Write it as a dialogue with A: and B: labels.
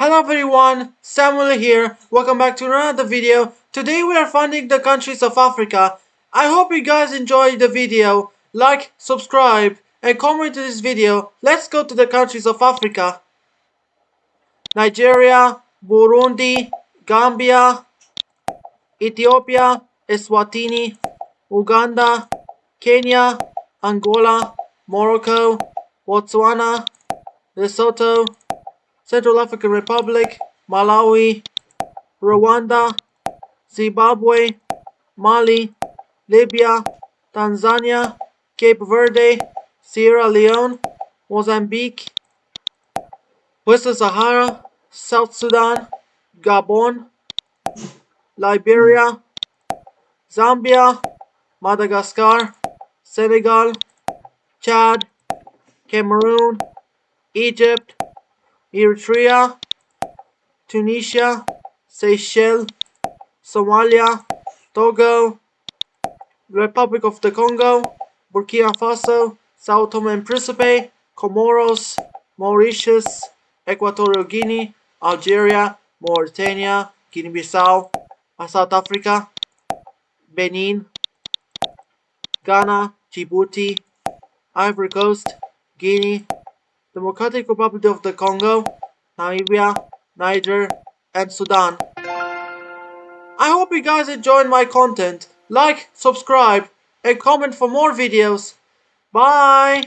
A: Hello everyone, Samuel here. Welcome back to another video. Today we are finding the countries of Africa. I hope you guys enjoyed the video. Like, subscribe, and comment to this video. Let's go to the countries of Africa. Nigeria, Burundi, Gambia, Ethiopia, Eswatini, Uganda, Kenya, Angola, Morocco, Botswana, Lesotho, Central African Republic, Malawi, Rwanda, Zimbabwe, Mali, Libya, Tanzania, Cape Verde, Sierra Leone, Mozambique, Western Sahara, South Sudan, Gabon, Liberia, Zambia, Madagascar, Senegal, Chad, Cameroon, Egypt, Eritrea, Tunisia, Seychelles, Somalia, Togo, Republic of the Congo, Burkina Faso, Sao Tome and Principe, Comoros, Mauritius, Equatorial Guinea, Algeria, Mauritania, Guinea-Bissau, South Africa, Benin, Ghana, Djibouti, Ivory Coast, Guinea, Democratic Republic of the Congo, Namibia, Niger, and Sudan. I hope you guys enjoyed my content. Like, subscribe, and comment for more videos. Bye!